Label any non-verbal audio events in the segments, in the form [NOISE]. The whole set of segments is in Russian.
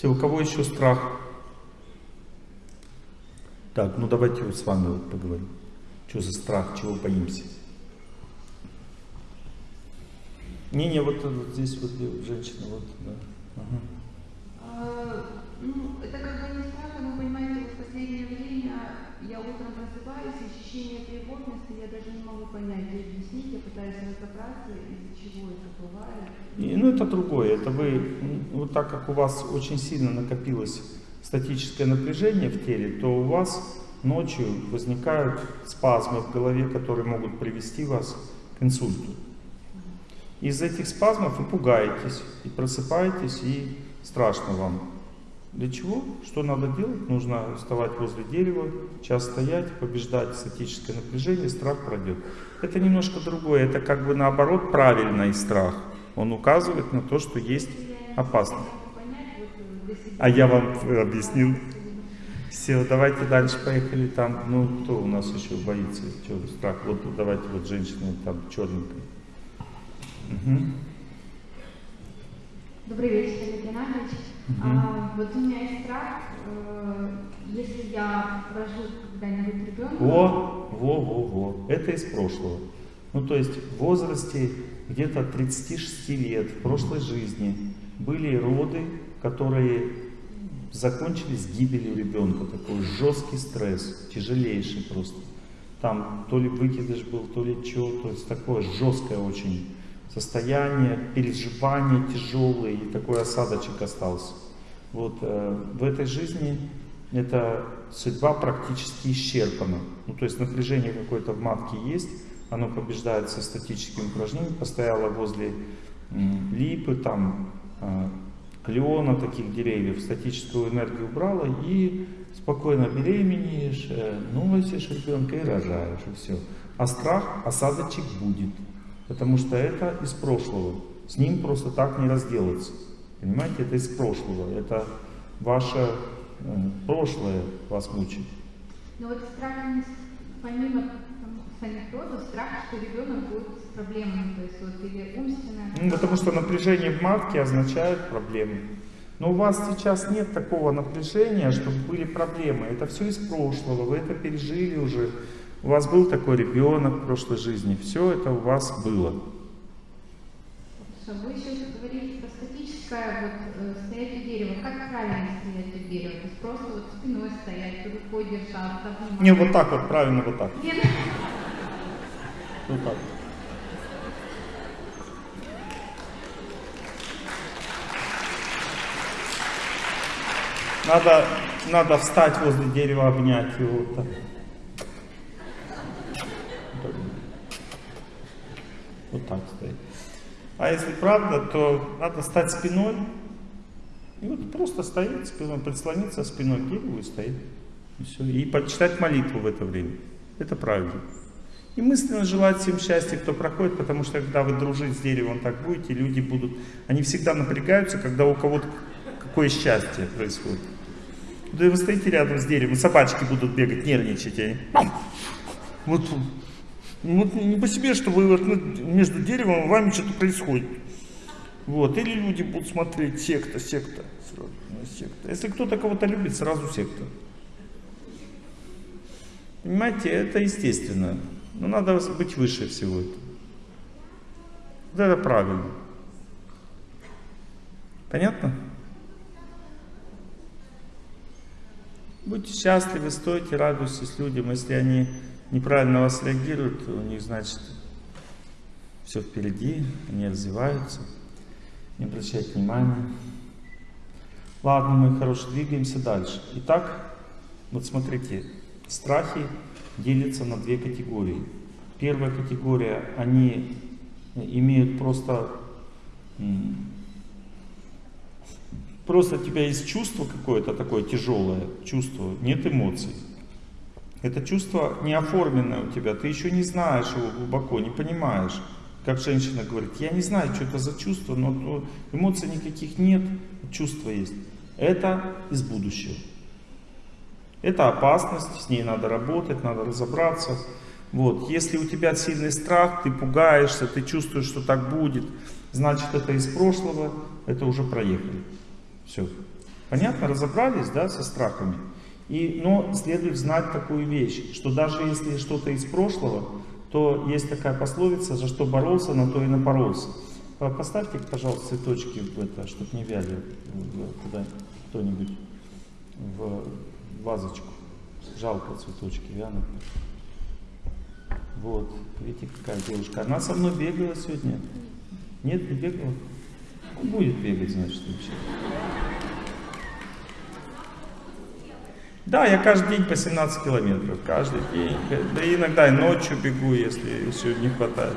Все, у кого еще страх? Так, ну давайте вот с вами вот поговорим. Что за страх, чего боимся? Не-не, вот, вот здесь вот женщина, вот, да. Ага. А, ну, это как бы не страх, но понимаете, в последнее время я утром просыпаюсь, ощущение тревожности, я даже не могу понять и объяснить, я пытаюсь разобраться, из-за чего это бывает. И, ну, это другое, это вы, вот так как у вас очень сильно накопилось статическое напряжение в теле, то у вас ночью возникают спазмы в голове, которые могут привести вас к инсульту. Из этих спазмов вы пугаетесь, и просыпаетесь, и страшно вам. Для чего? Что надо делать? Нужно вставать возле дерева, час стоять, побеждать статическое напряжение, страх пройдет. Это немножко другое, это как бы наоборот правильный страх. Он указывает на то, что есть опасность. А я вам объяснил. Все, давайте дальше поехали там. Ну, кто у нас еще боится? Что, страх? Вот давайте вот женщина там черненькая. Угу. Добрый вечер, Олег Геннадьевич. А, вот у меня есть страх, э, если я рожу когда-нибудь ребенка... Во, во, во, во. Это из прошлого. Ну, то есть в возрасте где-то 36 лет в прошлой жизни были роды, которые закончились гибелью ребенка. Такой жесткий стресс, тяжелейший просто. Там то ли выкидыш был, то ли что, то есть такое жесткое очень состояние, переживания тяжелые, и такой осадочек остался. Вот э, в этой жизни эта судьба практически исчерпана. Ну, то есть напряжение какое-то в матке есть, оно побеждается статическим упражнением, постояло возле липы, там, э, клена, таких деревьев, статическую энергию убрала и спокойно беременеешь, э, носишь ребенка и рожаешь, и все. А страх, осадочек будет. Потому что это из прошлого. С ним просто так не разделаться. Понимаете, это из прошлого. Это ваше э, прошлое вас мучит. Но вот страх, помимо родов, страх, что ребенок будет с проблемами, то есть вот или умственная... Ну, потому что напряжение в матке означает проблемы. Но у вас сейчас нет такого напряжения, чтобы были проблемы. Это все из прошлого, вы это пережили уже. У вас был такой ребенок в прошлой жизни, все это у вас было. Вы еще говорили про статическое вот, э, стоять у дерева. Как правильно стоять у дерева? То есть просто вот спиной стоять, рукой держаться. Не, вот так вот, правильно вот так. Нет. Вот так. Надо, надо встать возле дерева, обнять его. Вот так. Вот так стоит. А если правда, то надо стать спиной. И вот просто стоит спиной, прислониться спиной к дереву и стоит. И все. И почитать молитву в это время. Это правильно. И мысленно желать всем счастья, кто проходит, потому что когда вы дружите с деревом, так будете, люди будут, они всегда напрягаются, когда у кого-то какое счастье происходит. Да и вы стоите рядом с деревом, собачки будут бегать, нервничать. Они. Вот вот не по себе, что вы вот, ну, между деревом вами что-то происходит. Вот. Или люди будут смотреть, секта, секта. Сразу, ну, секта. Если кто-то кого-то любит, сразу секта. Понимаете, это естественно. Но надо быть выше всего этого. Вот это правильно. Понятно? Будьте счастливы, стойте, радуйтесь людям, если они неправильно вас реагируют, у них, значит, все впереди, они развиваются, не обращайте внимания. Ладно, мы хорошо двигаемся дальше. Итак, вот смотрите, страхи делятся на две категории. Первая категория, они имеют просто, просто у тебя есть чувство какое-то такое тяжелое, чувство, нет эмоций. Это чувство не оформленное у тебя, ты еще не знаешь его глубоко, не понимаешь. Как женщина говорит, я не знаю, что это за чувство, но эмоций никаких нет, чувство есть. Это из будущего. Это опасность, с ней надо работать, надо разобраться. Вот. Если у тебя сильный страх, ты пугаешься, ты чувствуешь, что так будет, значит это из прошлого, это уже проехали. Все. Понятно? Разобрались, да, со страхами? И, но следует знать такую вещь, что даже если что-то из прошлого, то есть такая пословица, за что боролся, на то и напоролся. Поставьте, пожалуйста, цветочки в это, чтобы не вяли куда кто-нибудь в вазочку. Жалко цветочки вянут. Вот, видите, какая девушка. Она со мной бегала сегодня. Нет, не бегала? Ну, будет бегать, значит, вообще. Да, я каждый день по 17 километров, каждый день. Да иногда и ночью бегу, если еще не хватает.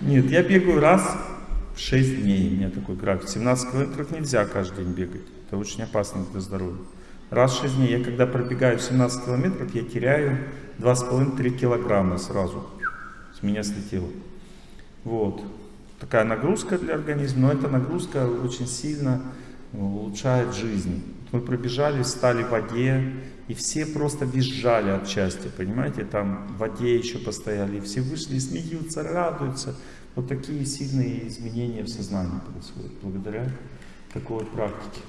Нет, я бегаю раз в 6 дней, у меня такой график. 17 километров нельзя каждый день бегать, это очень опасно для здоровья. Раз в 6 дней, я когда пробегаю 17 километров, я теряю 2,5-3 килограмма сразу. С меня слетело. Вот. Такая нагрузка для организма, но эта нагрузка очень сильно улучшает жизнь. Мы пробежали, стали в воде, и все просто визжали от счастья, понимаете? Там в воде еще постояли, и все вышли, смеются, радуются. Вот такие сильные изменения в сознании происходят благодаря такой практике.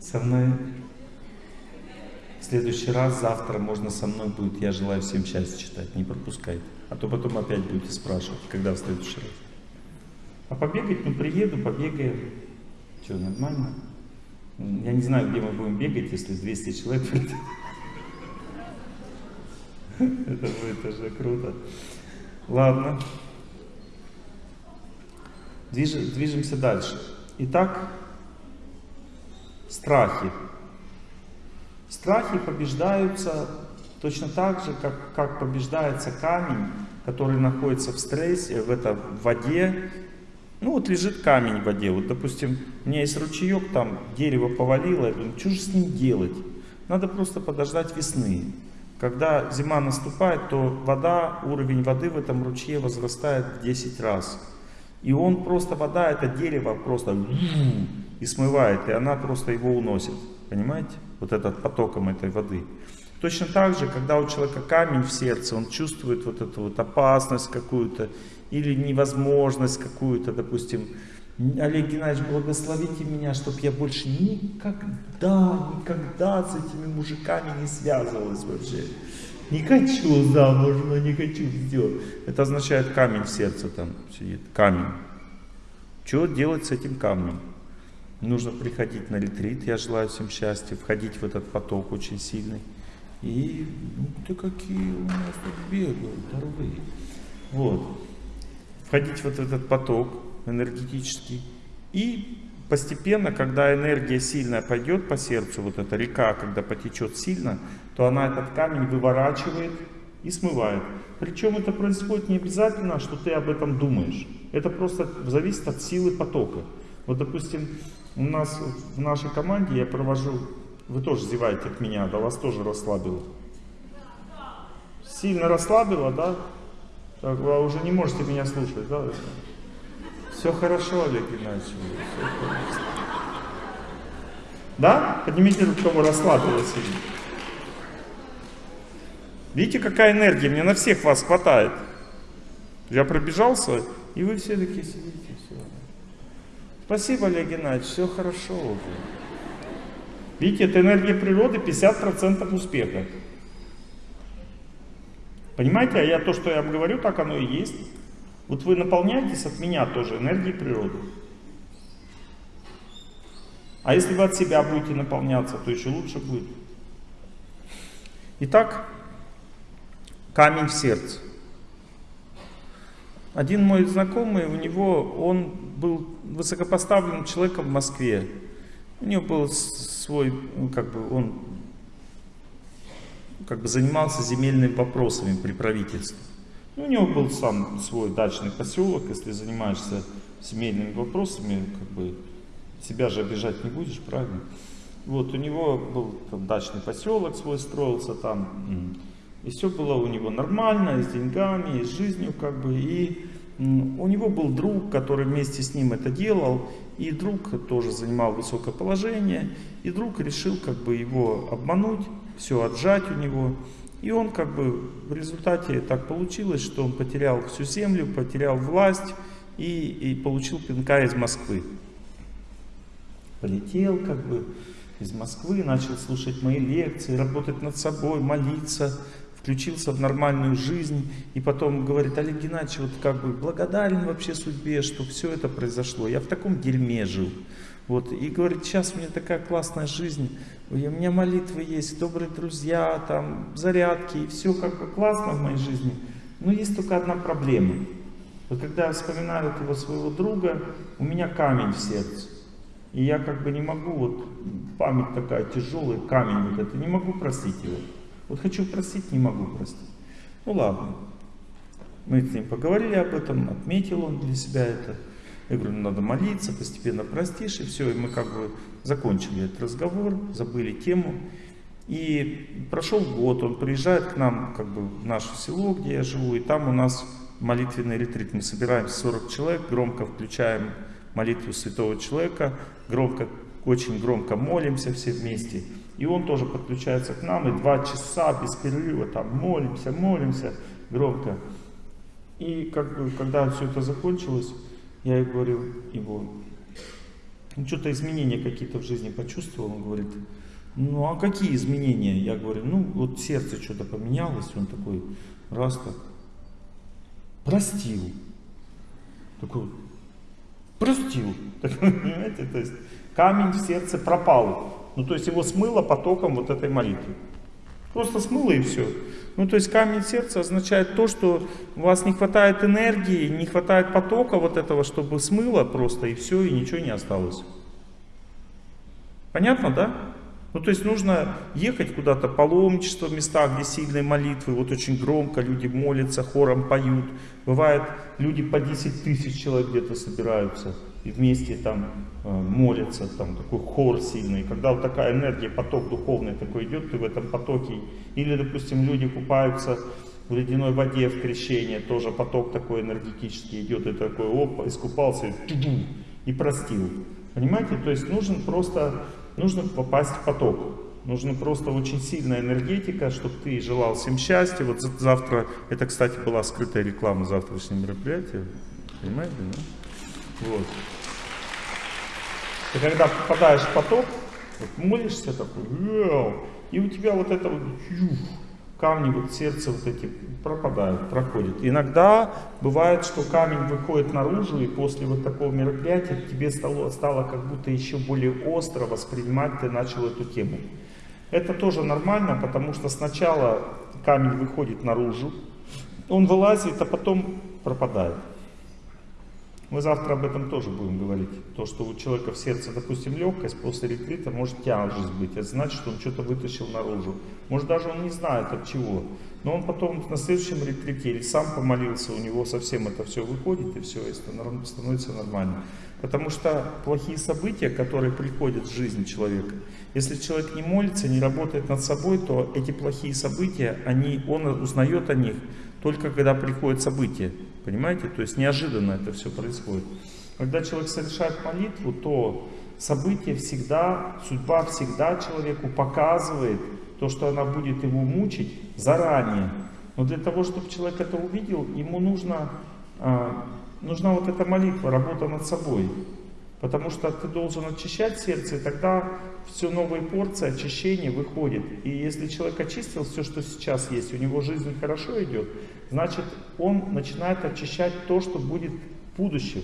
Со мной следующий раз, завтра можно со мной будет «Я желаю всем счастья» читать, не пропускайте. А то потом опять будете спрашивать, когда в следующий раз. А побегать, ну приеду, побегаем. Что, нормально? Я не знаю, где мы будем бегать, если 200 человек придет. Это будет уже круто. Ладно. Движемся дальше. Итак, страхи. Страхи побеждаются точно так же, как, как побеждается камень, который находится в стрессе, в, это, в воде. Ну вот лежит камень в воде. Вот, допустим, у меня есть ручеек, там дерево повалило, я думаю, что же с ним делать? Надо просто подождать весны. Когда зима наступает, то вода, уровень воды в этом ручье возрастает в 10 раз. И он просто, вода, это дерево просто и смывает, и она просто его уносит. Понимаете? Вот этот потоком этой воды. Точно так же, когда у человека камень в сердце, он чувствует вот эту вот опасность какую-то или невозможность какую-то, допустим, Олег Геннадьевич, благословите меня, чтобы я больше никогда, никогда с этими мужиками не связывалась вообще. Не хочу замуж, но не хочу сделать. Это означает камень в сердце там сидит, камень. Что делать с этим камнем? Нужно приходить на ретрит, я желаю всем счастья, входить в этот поток очень сильный. И ну ты какие у нас тут бегают, здоровые. Вот. Входить вот в этот поток энергетический. И постепенно, когда энергия сильная пойдет по сердцу, вот эта река, когда потечет сильно, то она этот камень выворачивает и смывает. Причем это происходит не обязательно, что ты об этом думаешь. Это просто зависит от силы потока. Вот, допустим, у нас в нашей команде я провожу, вы тоже зеваете от меня, да, вас тоже расслабило. Сильно расслабило, да? Так, вы уже не можете меня слушать, да? Все хорошо, Олег Геннадьевич. Да? Поднимите руку, кого расслабило сильно. Видите, какая энергия? Мне на всех вас хватает. Я пробежался, и вы все такие сидите. Спасибо, Олег Геннадьевич, все хорошо уже. Видите, это энергия природы 50% успеха. Понимаете, а я то, что я вам говорю, так оно и есть. Вот вы наполняетесь от меня тоже энергией природы. А если вы от себя будете наполняться, то еще лучше будет. Итак, камень в сердце. Один мой знакомый, у него, он был высокопоставленным человеком в Москве. У него был свой, ну, как бы он как бы занимался земельными вопросами при правительстве. Ну, у него был сам свой дачный поселок, если занимаешься семейными вопросами, как бы себя же обижать не будешь, правильно? Вот, у него был там, дачный поселок свой строился там, и все было у него нормально, и с деньгами, и с жизнью, как бы, и у него был друг, который вместе с ним это делал, и друг тоже занимал высокое положение, и друг решил как бы его обмануть, все отжать у него, И он как бы в результате так получилось, что он потерял всю землю, потерял власть и, и получил пинка из Москвы. Полетел как бы из Москвы, начал слушать мои лекции, работать над собой, молиться, включился в нормальную жизнь. И потом говорит, Олег Геннадьевич, вот как бы благодарен вообще судьбе, что все это произошло. Я в таком дерьме жил. Вот, и говорит, сейчас у меня такая классная жизнь, у меня молитвы есть, добрые друзья, там, зарядки, и все как бы классно в моей жизни. Но есть только одна проблема. Вот когда я вспоминаю этого своего друга, у меня камень в сердце. И я как бы не могу, вот память такая тяжелая, камень вот это, не могу простить его. Вот хочу простить, не могу простить. Ну ладно. Мы с ним поговорили об этом, отметил он для себя это. Я говорю, ну, надо молиться, постепенно простишь, и все. И мы как бы закончили этот разговор, забыли тему. И прошел год, он приезжает к нам как бы в наше село, где я живу, и там у нас молитвенный ретрит. Мы собираемся 40 человек, громко включаем молитву святого человека, громко, очень громко молимся все вместе. И он тоже подключается к нам, и два часа без перерыва там молимся, молимся громко. И как бы, когда все это закончилось, я ей говорю, его, ну что-то изменения какие-то в жизни почувствовал, он говорит, ну а какие изменения? Я говорю, ну вот сердце что-то поменялось, он такой, раз так, простил. Такой, простил. [LAUGHS] Так, понимаете, то есть камень в сердце пропал. Ну то есть его смыло потоком вот этой молитвы. Просто смыло и все. Ну, то есть камень сердца означает то, что у вас не хватает энергии, не хватает потока вот этого, чтобы смыло просто и все, и ничего не осталось. Понятно, да? Ну, то есть нужно ехать куда-то, паломничество в местах, где сильные молитвы, вот очень громко люди молятся, хором поют. Бывает, люди по 10 тысяч человек где-то собираются и вместе там э, молятся, там такой хор сильный. Когда вот такая энергия, поток духовный такой идет, ты в этом потоке. Или, допустим, люди купаются в ледяной воде в крещении, тоже поток такой энергетический идет, и такой, оп, искупался и, и простил. Понимаете? То есть нужен просто, нужно попасть в поток. Нужна просто очень сильная энергетика, чтобы ты желал всем счастья. Вот завтра, это, кстати, была скрытая реклама завтрашнего мероприятия. Понимаете, да? Вот. Ты когда попадаешь в поток, вот молишься такой, и у тебя вот это вот камни вот сердце вот эти пропадают, проходят. Иногда бывает, что камень выходит наружу, и после вот такого мероприятия тебе стало, стало как будто еще более остро воспринимать, ты начал эту тему. Это тоже нормально, потому что сначала камень выходит наружу, он вылазит, а потом пропадает. Мы завтра об этом тоже будем говорить. То, что у человека в сердце, допустим, легкость после ретрита может тяжесть быть. Это значит, что он что-то вытащил наружу. Может даже он не знает от чего. Но он потом на следующем ретрите или сам помолился, у него совсем это все выходит и все, и становится нормально. Потому что плохие события, которые приходят в жизнь человека, если человек не молится, не работает над собой, то эти плохие события, они, он узнает о них только когда приходят события. Понимаете? То есть неожиданно это все происходит. Когда человек совершает молитву, то событие всегда, судьба всегда человеку показывает то, что она будет его мучить заранее. Но для того, чтобы человек это увидел, ему нужно, а, нужна вот эта молитва, работа над собой. Потому что ты должен очищать сердце, и тогда все новые порции очищения выходит. И если человек очистил все, что сейчас есть, у него жизнь хорошо идет, значит он начинает очищать то, что будет в будущем.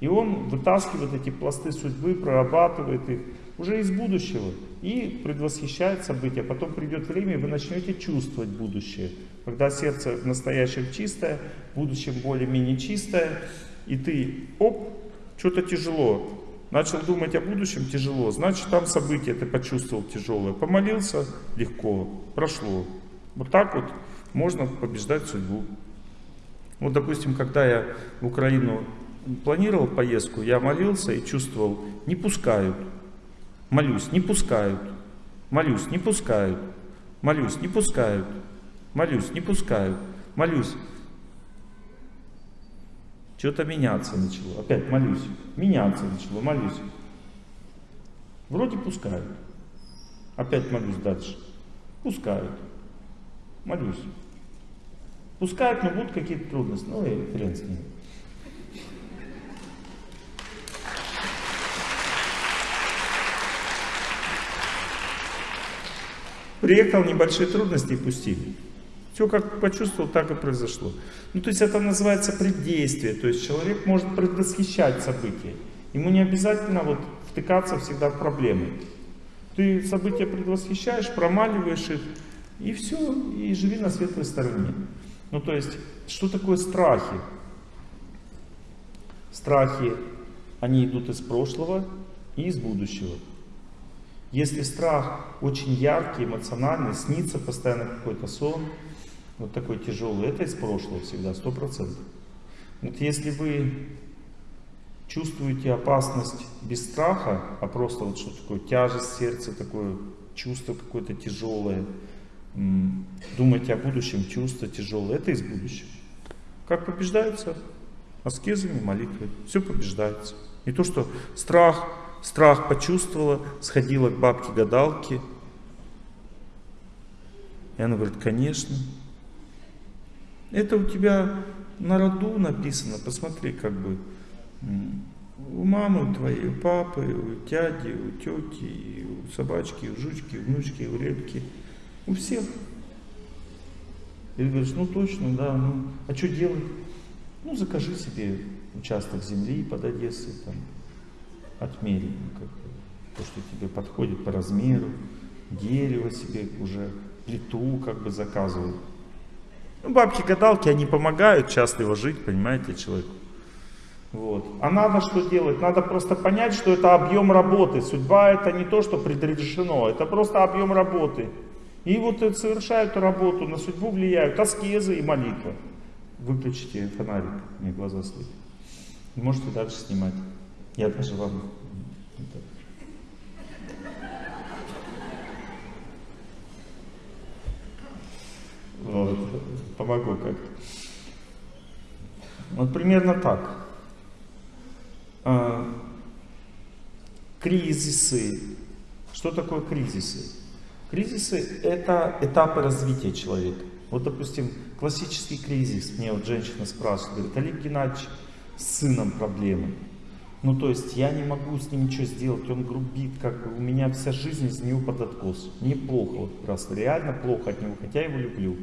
И он вытаскивает эти пласты судьбы, прорабатывает их уже из будущего и предвосхищает события. Потом придет время, и вы начнете чувствовать будущее. Когда сердце в настоящем чистое, в будущем более-менее чистое, и ты, оп, что-то тяжело. Начал думать о будущем тяжело, значит там события ты почувствовал тяжелое. Помолился легко, прошло. Вот так вот можно побеждать судьбу. Вот, допустим, когда я в Украину планировал поездку, я молился и чувствовал, не пускают. Молюсь, не пускают. Молюсь, не пускают. Молюсь, не пускают. Молюсь, не пускают. Молюсь, что-то меняться начало. Опять молюсь. Меняться начало, молюсь. Вроде пускают. Опять молюсь дальше. Пускают. Молюсь. Пускают, но будут какие-то трудности. Ну и хрен с ним. Приехал, небольшие трудности и пустили. Все как почувствовал, так и произошло. Ну, то есть это называется преддействие. То есть человек может предвосхищать события. Ему не обязательно вот втыкаться всегда в проблемы. Ты события предвосхищаешь, промаливаешь их, и все, и живи на светлой стороне. Ну, то есть, что такое страхи? Страхи, они идут из прошлого и из будущего. Если страх очень яркий, эмоциональный, снится постоянно какой-то сон, вот такой тяжелый, это из прошлого всегда, сто процентов. Вот если вы чувствуете опасность без страха, а просто вот что такое тяжесть сердца, такое чувство какое-то тяжелое, думаете о будущем, чувство тяжелое, это из будущего. Как побеждается? Аскезами, молитвой. Все побеждается. Не то, что страх, страх почувствовала, сходила к бабке-гадалке. И она говорит, конечно. Это у тебя на роду написано, посмотри, как бы, у мамы твоей, у папы, у дяди, у тети, у собачки, у жучки, у внучки, у репки, у всех. И ты говоришь, ну точно, да, ну, а что делать? Ну, закажи себе участок земли под Одессой, там, отмери, ну, как, то, что тебе подходит по размеру, дерево себе уже, плиту как бы заказывай. Ну, бабки-гадалки, они помогают счастливо жить, понимаете, человеку. Вот. А надо что делать? Надо просто понять, что это объем работы. Судьба это не то, что предрешено, это просто объем работы. И вот совершают работу, на судьбу влияют аскезы и молитва. Выключите фонарик, мне глаза светят. Можете дальше снимать. Я даже вам... Вот, помогу как-то. Вот примерно так. А, кризисы. Что такое кризисы? Кризисы — это этапы развития человека. Вот, допустим, классический кризис. Мне вот женщина спрашивает, говорит, Олег Геннадьевич, с сыном проблемы. Ну, то есть я не могу с ним ничего сделать, он грубит, как у меня вся жизнь из него под откос. Мне плохо, вот просто реально плохо от него, хотя я его люблю.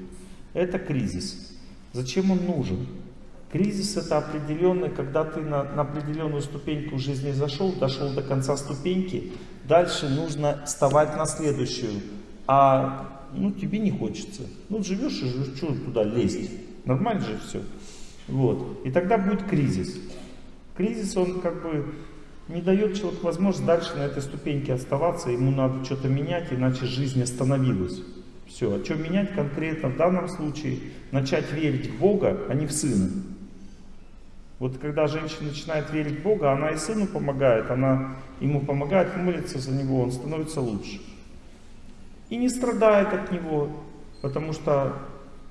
Это кризис. Зачем он нужен? Кризис это определенный, когда ты на, на определенную ступеньку жизни зашел, дошел до конца ступеньки, дальше нужно вставать на следующую. А ну, тебе не хочется. Ну, живешь и живешь, что туда лезть? Нормально же все. Вот. И тогда будет кризис. Кризис, он как бы не дает человеку возможность дальше на этой ступеньке оставаться, ему надо что-то менять, иначе жизнь остановилась. Все, а что менять конкретно в данном случае? Начать верить в Бога, а не в Сына. Вот когда женщина начинает верить в Бога, она и сыну помогает, она ему помогает, молится за него, он становится лучше. И не страдает от него, потому что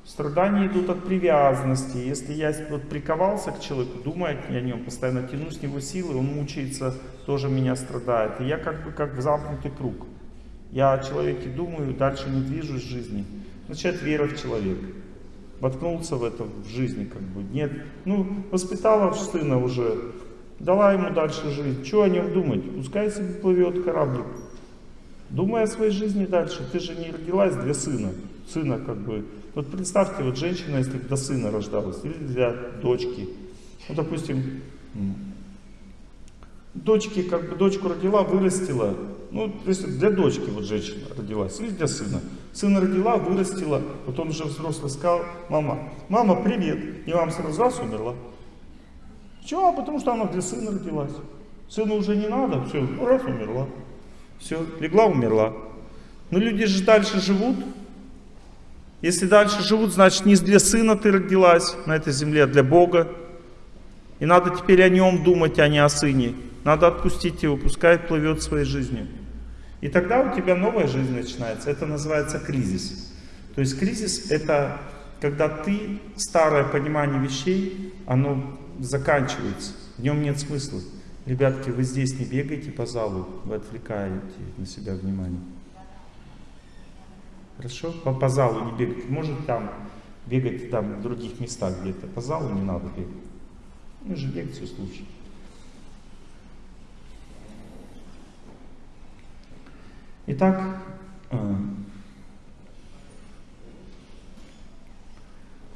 Страдания идут от привязанности. Если я вот приковался к человеку, думаю о нем, постоянно тяну с него силы, он мучается, тоже меня страдает. И я как бы как в замкнутый круг. Я о человеке думаю, дальше не движусь в жизни. Начать вера в человека. Воткнулся в это в жизни как бы. Нет, ну, воспитала сына уже, дала ему дальше жить. Что о нем думать? Пускай себе плывет кораблик. Думай о своей жизни дальше. Ты же не родилась для сына. Сына как бы вот представьте, вот женщина, если для сына рождалась, или для дочки. Ну, допустим, дочки, как бы дочку родила, вырастила. Ну, если для дочки вот женщина родилась, или для сына. Сына родила, вырастила, вот он уже взрослый сказал, мама, мама, привет. И мама сразу раз умерла. Чего? Потому что она для сына родилась. Сыну уже не надо, все, раз умерла. Все, легла, умерла. Но люди же дальше живут, если дальше живут, значит не для сына ты родилась на этой земле, а для Бога. И надо теперь о нем думать, а не о сыне. Надо отпустить его, пускай плывет своей жизнью. И тогда у тебя новая жизнь начинается. Это называется кризис. То есть кризис это когда ты, старое понимание вещей, оно заканчивается. В нем нет смысла. Ребятки, вы здесь не бегайте по залу, вы отвлекаете на себя внимание. Хорошо? По, по залу не бегать. Может там бегать там в других местах где-то. По залу не надо бегать. Мы же лекцию слушаем. Итак, э,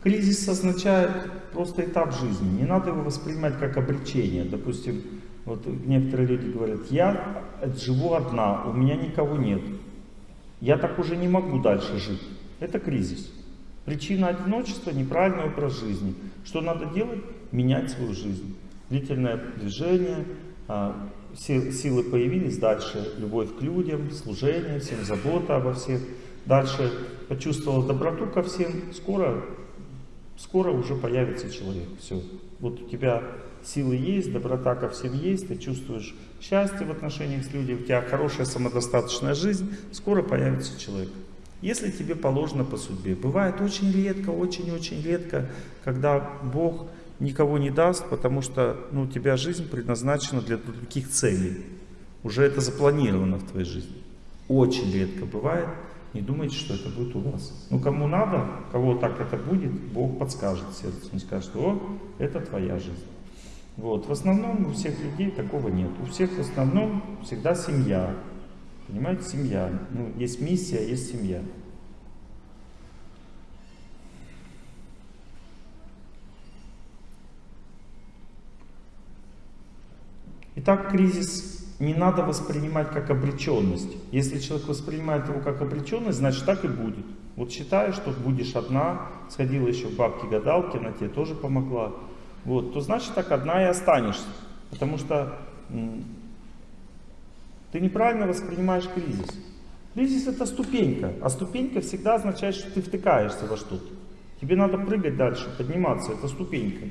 кризис означает просто этап жизни. Не надо его воспринимать как обречение. Допустим, вот некоторые люди говорят, я живу одна, у меня никого нет. Я так уже не могу дальше жить. Это кризис. Причина одиночества – неправильный образ жизни. Что надо делать? Менять свою жизнь. Длительное движение, а, силы появились, дальше любовь к людям, служение всем, забота обо всех. Дальше почувствовал доброту ко всем, скоро, скоро уже появится человек. Все. Вот у тебя силы есть, доброта ко всем есть, ты чувствуешь счастье в отношениях с людьми, у тебя хорошая самодостаточная жизнь, скоро появится человек. Если тебе положено по судьбе. Бывает очень редко, очень-очень редко, когда Бог никого не даст, потому что ну, у тебя жизнь предназначена для других целей. Уже это запланировано в твоей жизни. Очень редко бывает. Не думайте, что это будет у вас. Ну, кому надо, кого так это будет, Бог подскажет сердцу. Он скажет, о, это твоя жизнь. Вот. В основном у всех людей такого нет. У всех в основном всегда семья. Понимаете, семья. Ну, есть миссия, есть семья. Итак, кризис не надо воспринимать как обреченность. Если человек воспринимает его как обреченность, значит так и будет. Вот считаешь, что будешь одна, сходила еще в бабки-гадалки, она тебе тоже помогла, вот, то значит так одна и останешься. Потому что ты неправильно воспринимаешь кризис. Кризис это ступенька, а ступенька всегда означает, что ты втыкаешься во что-то. Тебе надо прыгать дальше, подниматься, это ступенька.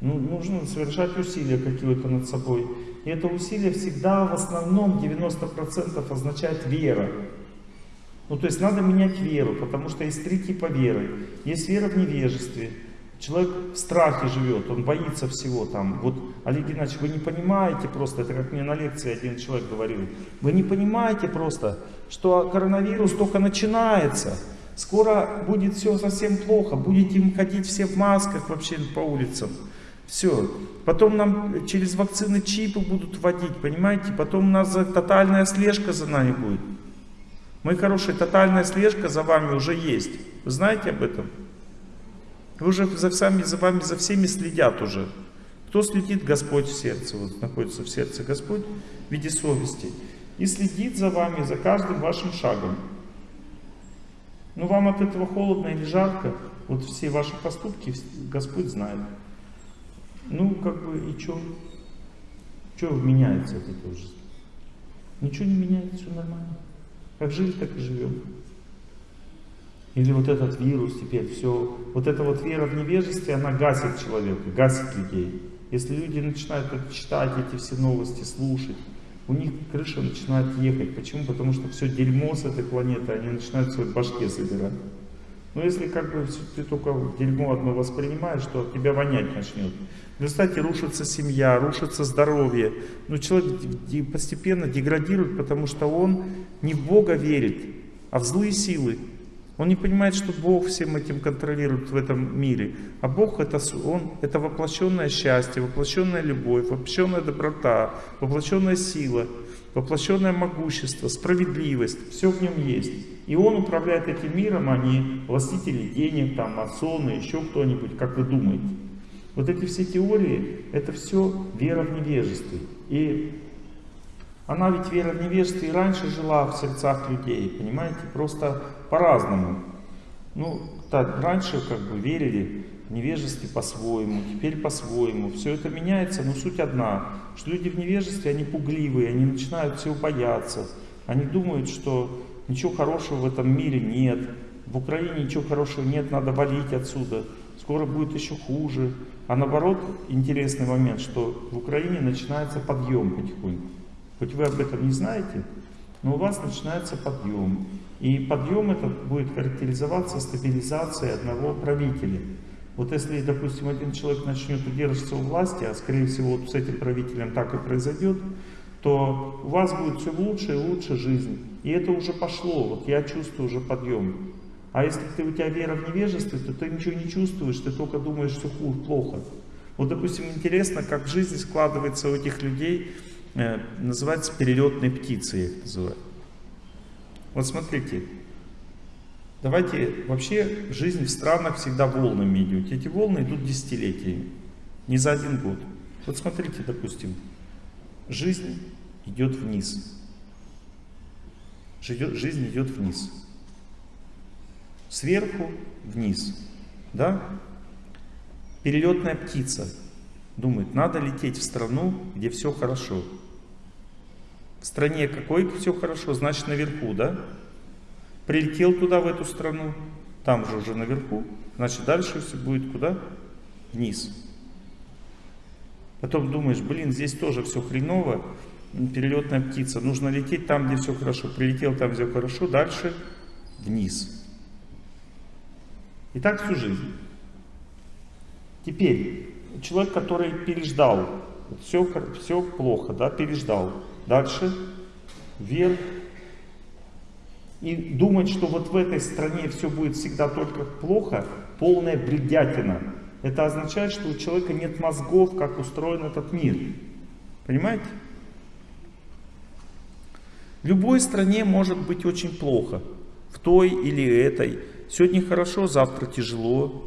Ну, нужно совершать усилия какие-то над собой. И это усилие всегда в основном 90% означает вера. Ну то есть надо менять веру, потому что есть три типа веры. Есть вера в невежестве. Человек в страхе живет, он боится всего там. Вот, Олег Геннадьевич, вы не понимаете просто, это как мне на лекции один человек говорил, вы не понимаете просто, что коронавирус только начинается. Скоро будет все совсем плохо, будете ходить все в масках вообще по улицам. Все. Потом нам через вакцины чипы будут вводить, понимаете? Потом у нас тотальная слежка за нами будет. Мои хорошие, тотальная слежка за вами уже есть. Вы знаете об этом? Вы уже за, сами, за вами, за всеми следят уже. Кто следит? Господь в сердце. Вот находится в сердце Господь в виде совести. И следит за вами, за каждым вашим шагом. Ну вам от этого холодно или жарко, вот все ваши поступки Господь знает. Ну, как бы, и что? Что меняется от этого жизни? Ничего не меняется, все нормально. Как жили, так и живем. Или вот этот вирус теперь, все. Вот эта вот вера в невежестве, она гасит человека, гасит людей. Если люди начинают читать эти все новости, слушать, у них крыша начинает ехать. Почему? Потому что все дерьмо с этой планеты они начинают в своей башке собирать. Но если как бы ты только дерьмо одно воспринимаешь, то тебя вонять начнет. В результате рушится семья, рушится здоровье. Но человек постепенно деградирует, потому что он не в Бога верит, а в злые силы. Он не понимает, что Бог всем этим контролирует в этом мире. А Бог это, он, это воплощенное счастье, воплощенная любовь, воплощенная доброта, воплощенная сила, воплощенное могущество, справедливость. Все в нем есть. И Он управляет этим миром, а не властители денег, там, масоны, еще кто-нибудь, как вы думаете. Вот эти все теории, это все вера в невежестве. И она ведь вера в невежестве и раньше жила в сердцах людей, понимаете, просто по-разному. Ну, так, раньше как бы верили в невежестве по-своему, теперь по-своему. Все это меняется, но суть одна, что люди в невежестве, они пугливые, они начинают всего бояться. Они думают, что ничего хорошего в этом мире нет, в Украине ничего хорошего нет, надо валить отсюда скоро будет еще хуже. А наоборот, интересный момент, что в Украине начинается подъем потихоньку. Хоть вы об этом не знаете, но у вас начинается подъем. И подъем этот будет характеризоваться стабилизацией одного правителя. Вот если, допустим, один человек начнет удерживаться у власти, а скорее всего вот с этим правителем так и произойдет, то у вас будет все лучше и лучше жизнь. И это уже пошло, вот я чувствую уже подъем. А если ты, у тебя вера в невежестве, то ты ничего не чувствуешь, ты только думаешь, все хуже, плохо. Вот, допустим, интересно, как жизнь складывается у этих людей, э, называется перелетной птицей, я их называю. Вот смотрите, давайте, вообще жизнь в странах всегда волнами идет. Эти волны идут десятилетиями, не за один год. Вот смотрите, допустим, жизнь идет вниз. Жизнь идет вниз сверху вниз. Да? Перелетная птица думает, надо лететь в страну, где все хорошо. В стране какой все хорошо, значит наверху, да? Прилетел туда, в эту страну, там же уже наверху, значит дальше все будет куда? Вниз. Потом думаешь, блин, здесь тоже все хреново, перелетная птица, нужно лететь там, где все хорошо. Прилетел там, где хорошо, дальше вниз. И так всю жизнь. Теперь, человек, который переждал, все, все плохо, да, переждал. Дальше, вверх. И думать, что вот в этой стране все будет всегда только плохо, полная бредятина. Это означает, что у человека нет мозгов, как устроен этот мир. Понимаете? В любой стране может быть очень плохо. В той или этой. Сегодня хорошо, завтра тяжело.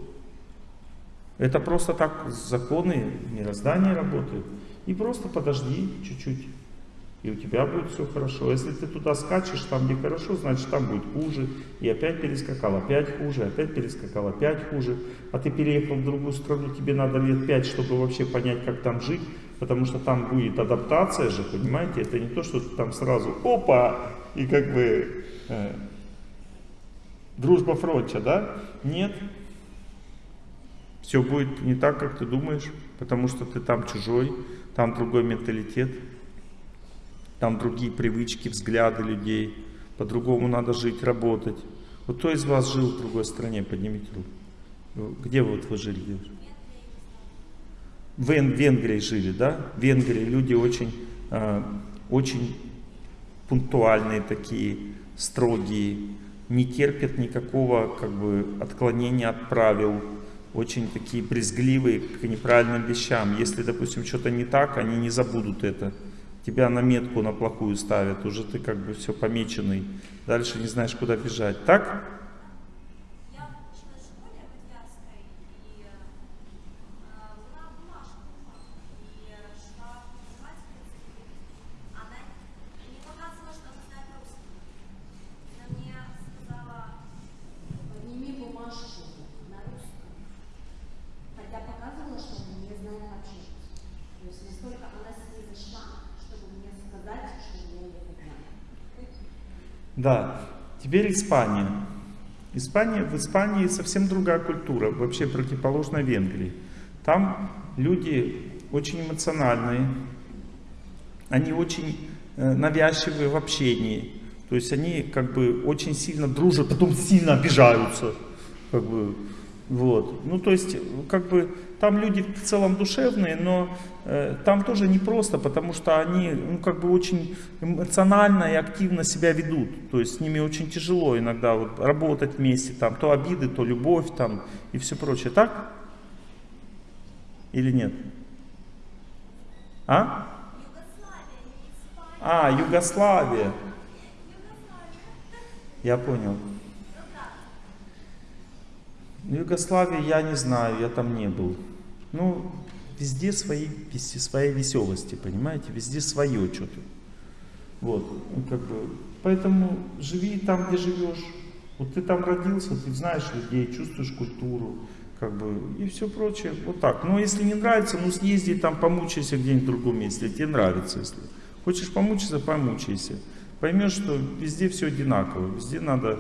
Это просто так законы мироздания работают. И просто подожди чуть-чуть, и у тебя будет все хорошо. Если ты туда скачешь, там где хорошо, значит там будет хуже. И опять перескакал, опять хуже, опять перескакал, опять хуже. А ты переехал в другую страну, тебе надо лет пять, чтобы вообще понять, как там жить. Потому что там будет адаптация же, понимаете? Это не то, что ты там сразу опа, и как бы э, дружба фронча, да? Нет. Все будет не так, как ты думаешь, потому что ты там чужой, там другой менталитет, там другие привычки, взгляды людей, по-другому надо жить, работать. Вот кто из вас жил в другой стране, поднимите руку. Где вот вы жили? В Венгрии жили, да? В Венгрии люди очень, э, очень пунктуальные такие, строгие, не терпят никакого как бы, отклонения от правил, очень такие брезгливые к неправильным вещам. Если, допустим, что-то не так, они не забудут это. Тебя на метку на плохую ставят, уже ты как бы все помеченный. Дальше не знаешь, куда бежать. Так? Да, теперь Испания. Испания, в Испании совсем другая культура, вообще противоположная Венгрии. Там люди очень эмоциональные, они очень э, навязчивые в общении. То есть они как бы очень сильно дружат, потом сильно обижаются. Как бы, вот. Ну, то есть, как бы, там люди в целом душевные, но э, там тоже непросто, потому что они, ну, как бы очень эмоционально и активно себя ведут. То есть с ними очень тяжело иногда вот, работать вместе, там, то обиды, то любовь, там, и все прочее. Так? Или нет? А? А, Югославия. Я понял. В Югославии я не знаю, я там не был. Ну, везде свои, свои веселости, понимаете? Везде свое что-то. Вот, ну, как бы, поэтому живи там, где живешь. Вот ты там родился, ты знаешь людей, чувствуешь культуру, как бы, и все прочее. Вот так. Но если не нравится, ну съезди там, помучайся где-нибудь в другом месте, тебе нравится, если. Хочешь помучиться, помучайся. Поймешь, что везде все одинаково, везде надо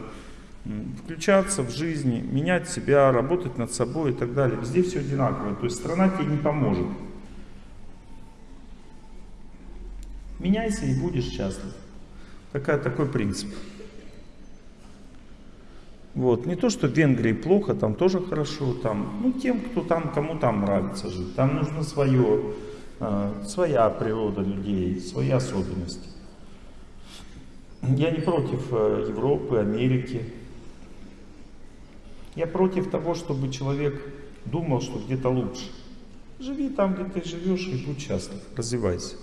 включаться в жизни, менять себя, работать над собой и так далее. Везде все одинаково, то есть страна тебе не поможет. Меняйся и будешь счастлив. Такая, такой принцип. Вот. Не то, что в Венгрии плохо, там тоже хорошо. Там, ну, тем, кто там, кому там нравится жить. Там нужно свое. А, Своя природа людей, свои особенности. Я не против э, Европы, Америки. Я против того, чтобы человек думал, что где-то лучше. Живи там, где ты живешь, и будь счастлив. Развивайся.